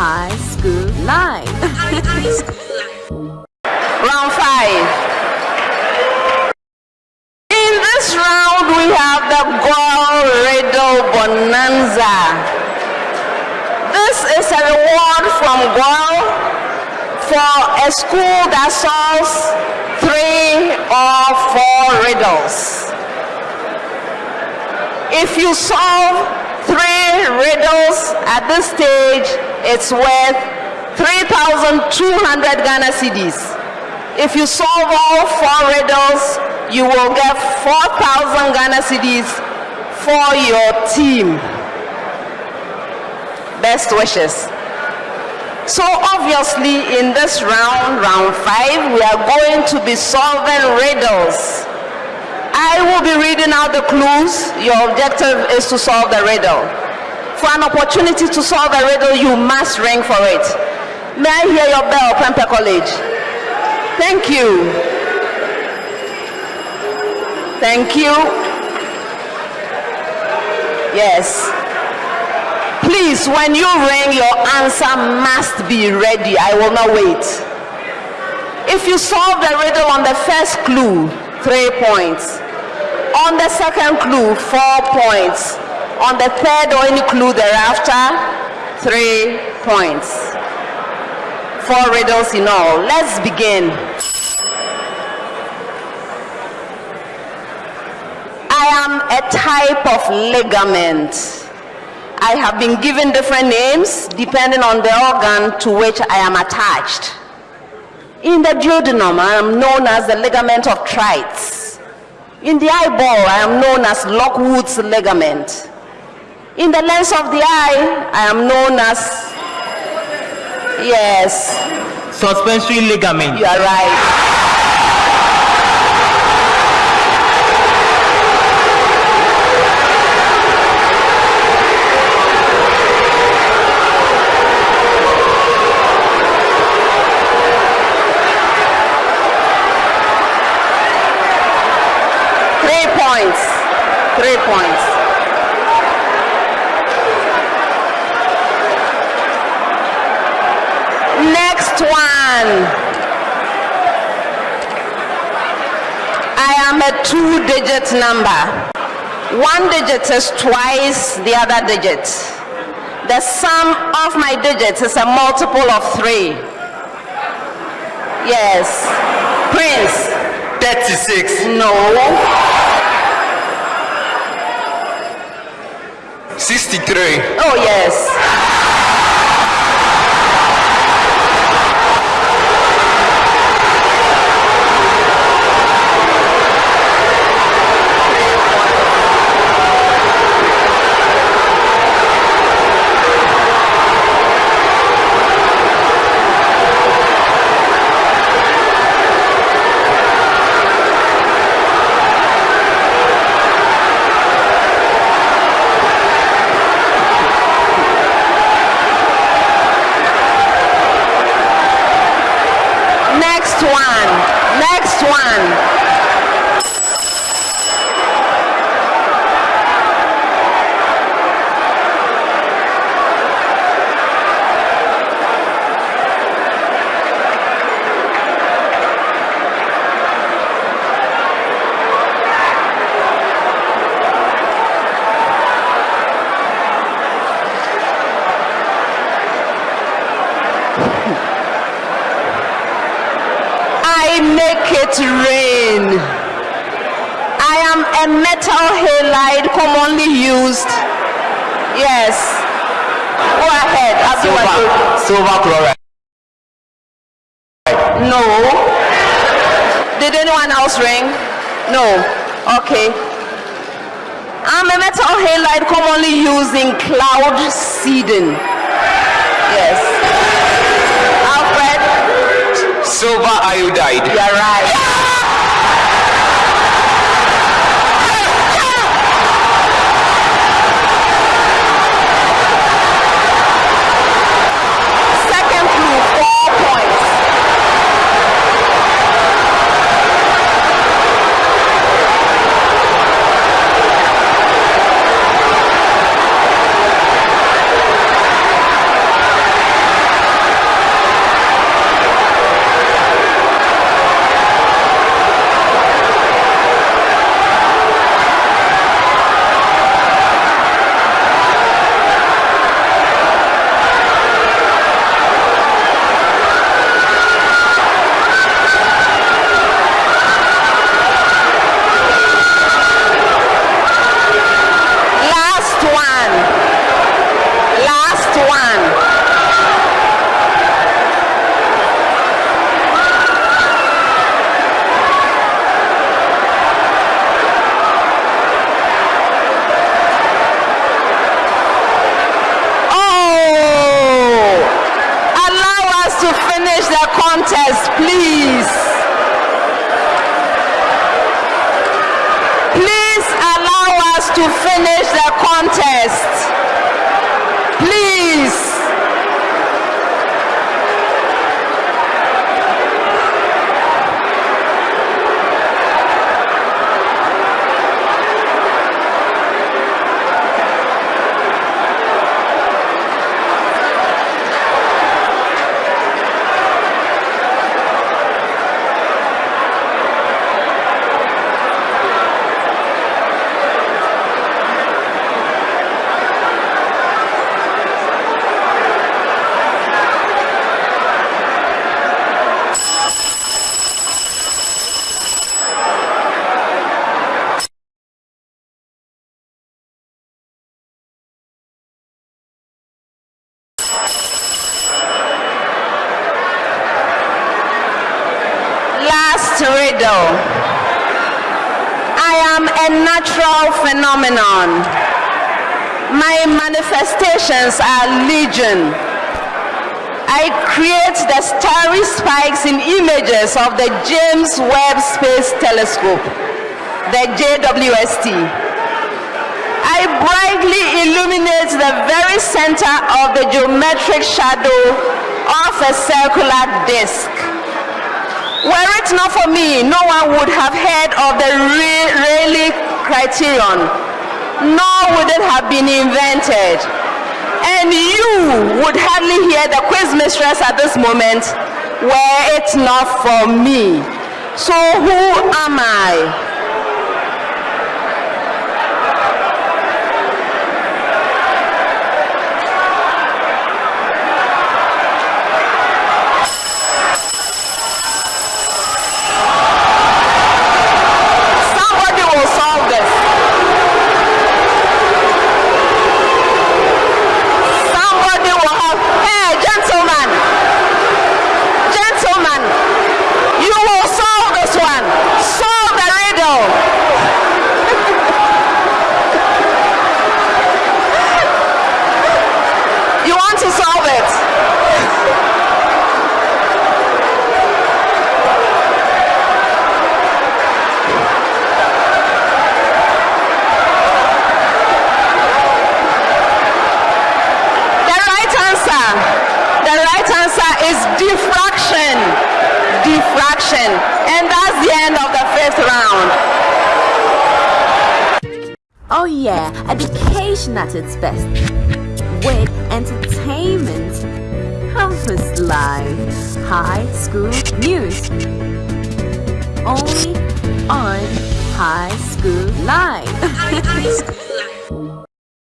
High School Live. Round five. In this round, we have the Goal Riddle Bonanza. This is a reward from Goal for a school that solves three or four riddles. If you solve three riddles at this stage, it's worth 3,200 Ghana cedis. If you solve all four riddles, you will get 4,000 Ghana cedis for your team. Best wishes. So obviously in this round, round five, we are going to be solving riddles. I will be reading out the clues. Your objective is to solve the riddle. For an opportunity to solve a riddle, you must ring for it. May I hear your bell, Prempeh College? Thank you. Thank you. Yes. Please, when you ring, your answer must be ready. I will not wait. If you solve the riddle on the first clue, three points. On the second clue, four points. On the third or any clue thereafter, three points. Four riddles in all. Let's begin. I am a type of ligament. I have been given different names depending on the organ to which I am attached. In the duodenum, I am known as the ligament of Treitz. In the eyeball, I am known as Lockwood's ligament. In the lens of the eye, I am known as, yes, Suspensory ligament. you are right. Next one. I am a two digit number. One digit is twice the other digit. The sum of my digits is a multiple of three. Yes. Prince. 36. No. 63. Oh, yes. Next one. Next one. I make it rain. I am a metal halide commonly used. Yes. Go ahead. Silver, silver chloride. No. Did anyone else ring? No. Okay. I'm a metal halide commonly used in cloud seeding. Yes. Silver iodide. you're right. Contest, please. Please allow us to finish the contest. Last riddle. I am a natural phenomenon. My manifestations are legion. I create the starry spikes in images of the James Webb Space Telescope, the JWST. I brightly illuminate the very center of the geometric shadow of a circular disk. Were it not for me, no one would have heard of the Rayleigh criterion, nor would it have been invented. And you would hardly hear the quiz mistress at this moment were it not for me. So who am I? Yeah, education at its best. With entertainment. Campus Live. High School News. Only on High School Live.